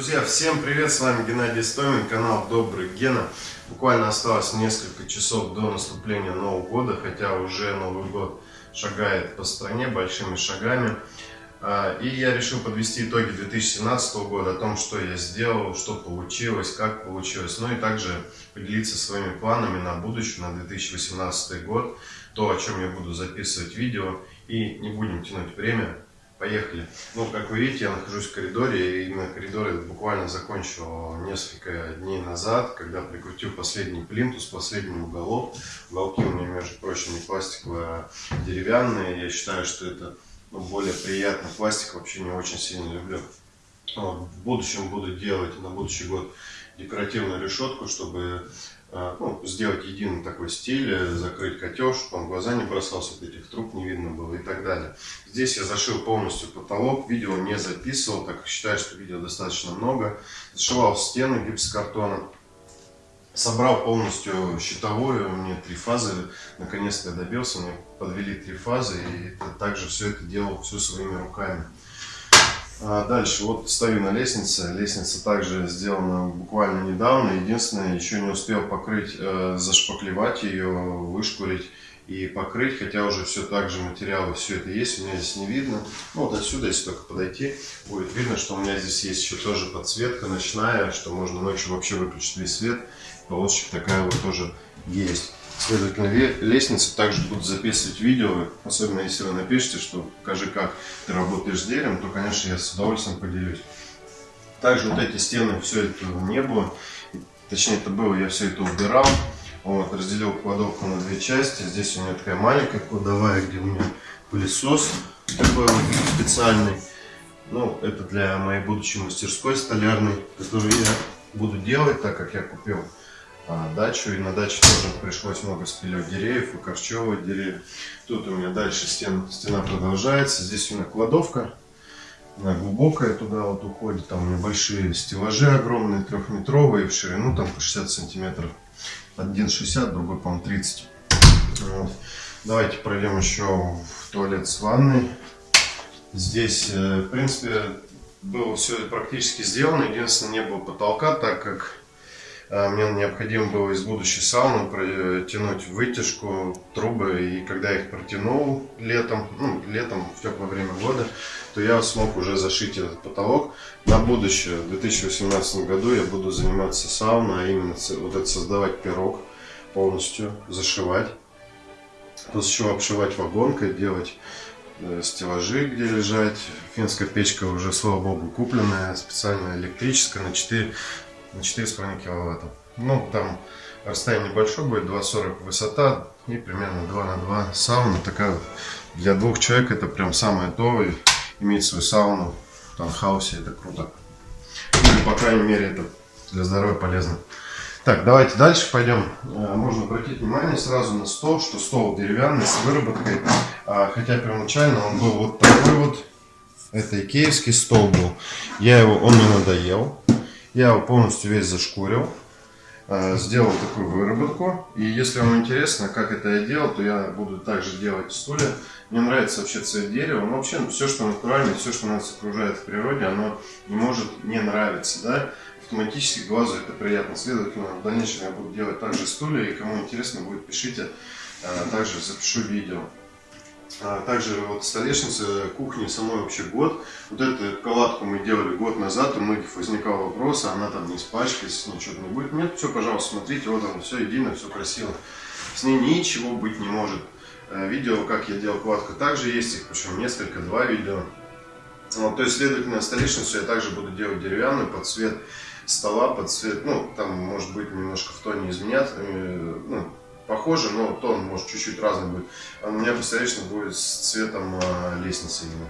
Друзья, всем привет! С вами Геннадий Стомин, канал Добрый Гена. Буквально осталось несколько часов до наступления Нового года, хотя уже Новый год шагает по стране большими шагами. А, и я решил подвести итоги 2017 года, о том, что я сделал, что получилось, как получилось. Ну и также поделиться своими планами на будущее, на 2018 год, то, о чем я буду записывать видео. И не будем тянуть время, Поехали. Ну, как вы видите, я нахожусь в коридоре, и именно коридор я буквально закончил несколько дней назад, когда прикрутил последний плинтус, последний уголок. Уголки у меня, между прочим, не пластиковые, а деревянные. Я считаю, что это ну, более приятный пластик, вообще не очень сильно люблю. Вот, в будущем буду делать на будущий год декоративную решетку, чтобы ну, сделать единый такой стиль, э, закрыть котел, чтобы он глаза не бросался, вот этих труб не видно было и так далее. Здесь я зашил полностью потолок, видео не записывал, так как считаю, что видео достаточно много. Зашивал стены гипсокартоном. Собрал полностью щитовую, у меня три фазы, наконец-то я добился, мне подвели три фазы, и также все это делал все своими руками. А дальше, вот стою на лестнице. Лестница также сделана буквально недавно. Единственное, еще не успел покрыть, э, зашпаклевать ее, вышкурить и покрыть. Хотя уже все так же материалы, все это есть. У меня здесь не видно. Ну, вот отсюда, если только подойти, будет видно, что у меня здесь есть еще тоже подсветка ночная, что можно ночью вообще выключить весь свет. Полосочка такая вот тоже есть. Следовательно, лестницы также будут записывать видео, особенно если вы напишите, что покажи, как ты работаешь с деревом, то, конечно, я с удовольствием поделюсь. Также вот эти стены, все это не было, точнее это было, я все это убирал. Вот, разделил кладовку на две части. Здесь у меня такая маленькая кладовая, где у меня пылесос такой вот специальный. Ну, это для моей будущей мастерской столярной, которую я буду делать, так как я купил а, дачу. И на даче тоже пришлось много спилить деревьев, выкорчевывать деревья. Тут у меня дальше стен, стена продолжается. Здесь у меня кладовка. Она глубокая туда вот уходит. Там у меня большие стеллажи огромные, трехметровые, в ширину там по 60 сантиметров. Один 60, другой, по-моему, 30. Вот. Давайте пройдем еще в туалет с ванной. Здесь, э, в принципе, было все практически сделано. Единственное, не было потолка, так как мне необходимо было из будущей сауны протянуть вытяжку, трубы, и когда я их протянул летом, ну, летом, в теплое время года, то я смог уже зашить этот потолок. На будущее, в 2018 году я буду заниматься сауной, а именно вот это создавать пирог полностью, зашивать, после чего обшивать вагонкой, делать э, стеллажи, где лежать. Финская печка уже, слава богу, купленная, специально электрическая, на 4 на 4,5 киловатта. Ну, там расстояние небольшое будет, 2,40 высота и примерно 2 на 2 сауна. Такая для двух человек это прям самое то. Иметь свою сауну в таунхаусе, это круто. Или, по крайней мере, это для здоровья полезно. Так, давайте дальше пойдем. Э, можно обратить внимание сразу на стол, что стол деревянный с выработкой. А, хотя первоначально он был вот такой вот. Это икеевский стол был. Я его, он мне надоел. Я его полностью весь зашкурил, э, сделал такую выработку. И если вам интересно, как это я делал, то я буду также делать стулья. Мне нравится вообще цвет дерева. Но вообще все, что натурально, все, что нас окружает в природе, оно не может не нравиться. Да? Автоматически глазу это приятно. Следовательно, в дальнейшем я буду делать также стулья. И кому интересно будет, пишите. Э, также запишу видео. А также вот столешница кухни самой вообще год. Вот эту калатку мы делали год назад, у многих возникал вопрос, а она там не испачкается, ничего не будет. Нет, все, пожалуйста, смотрите, вот оно, все едино, все красиво. С ней ничего быть не может. Э, видео, как я делал кладку, также есть, их причем несколько, два видео. Вот, то есть, следовательно, столешницу я также буду делать деревянную под цвет стола, под цвет, ну, там может быть немножко в тоне изменят, э, ну, похоже, но тон может чуть-чуть разный будет. А у меня посередине будет с цветом а, лестницы именно.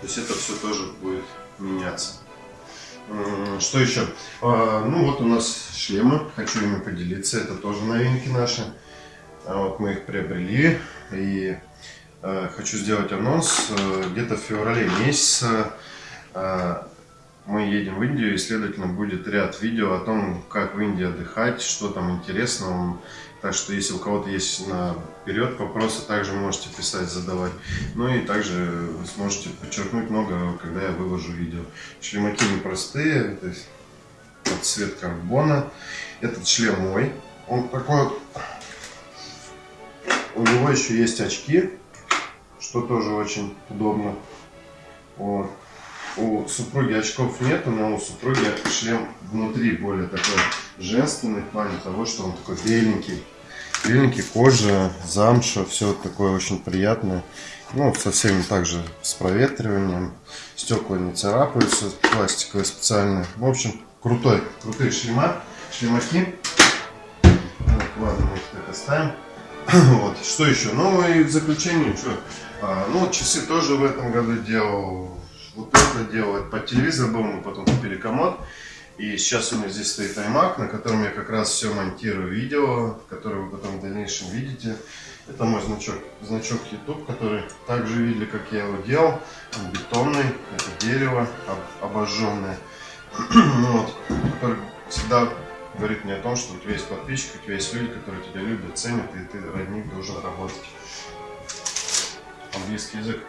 То есть это все тоже будет меняться. Что еще? А, ну вот у нас шлемы, хочу ими поделиться, это тоже новинки наши. А вот мы их приобрели и хочу сделать анонс где-то в феврале месяце мы едем в Индию, и, следовательно, будет ряд видео о том, как в Индии отдыхать, что там интересного. Так что, если у кого-то есть наперед вопросы, также можете писать, задавать. Ну и также вы сможете подчеркнуть много, когда я выложу видео. Шлемаки непростые, то есть цвет карбона. Этот шлем мой. Он такой вот... У него еще есть очки, что тоже очень удобно. Вот. У супруги очков нету, но у супруги шлем внутри более такой женственный в плане того, что он такой беленький. Беленький, кожа, замша, все такое очень приятное. Ну, со всеми также с проветриванием. Стекла не царапаются, пластиковые специальные. В общем, крутой, крутые шлема, шлемаки. Вот, ладно, мы их так оставим. вот, что еще? Ну и в заключение, что? А, ну, часы тоже в этом году делал вот это делать. Под телевизор был, мы потом купили комод. И сейчас у меня здесь стоит iMac, на котором я как раз все монтирую видео, которое вы потом в дальнейшем видите. Это мой значок, значок YouTube, который также видели, как я его делал. Он бетонный, это дерево обожженное. вот, который всегда говорит мне о том, что у тебя есть подписчики, у тебя есть люди, которые тебя любят, ценят, и ты ради должен работать. Английский язык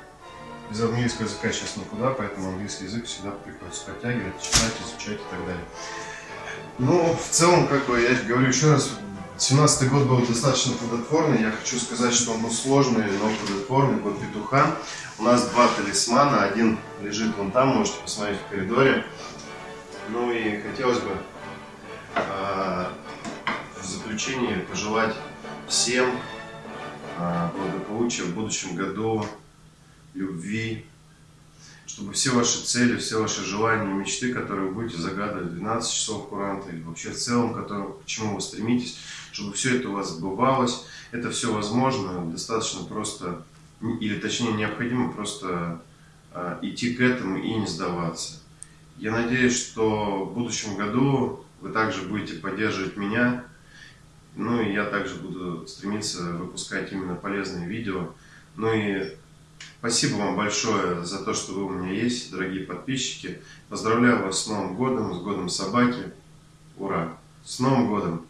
без английского языка сейчас никуда, поэтому английский язык всегда приходится подтягивать, читать, изучать и так далее. Ну, в целом, как бы, я говорю еще раз, 17 год был достаточно плодотворный. Я хочу сказать, что он был сложный, но плодотворный, год петуха. У нас два талисмана. Один лежит вон там, можете посмотреть в коридоре. Ну и хотелось бы э, в заключение пожелать всем э, благополучия в будущем году, любви, чтобы все ваши цели, все ваши желания мечты, которые вы будете загадывать 12 часов Куранта или вообще в целом, к чему вы стремитесь, чтобы все это у вас сбывалось. Это все возможно, достаточно просто, или точнее необходимо просто э, идти к этому и не сдаваться. Я надеюсь, что в будущем году вы также будете поддерживать меня, ну и я также буду стремиться выпускать именно полезные видео. Ну и Спасибо вам большое за то, что вы у меня есть, дорогие подписчики. Поздравляю вас с Новым годом, с годом собаки. Ура! С Новым годом!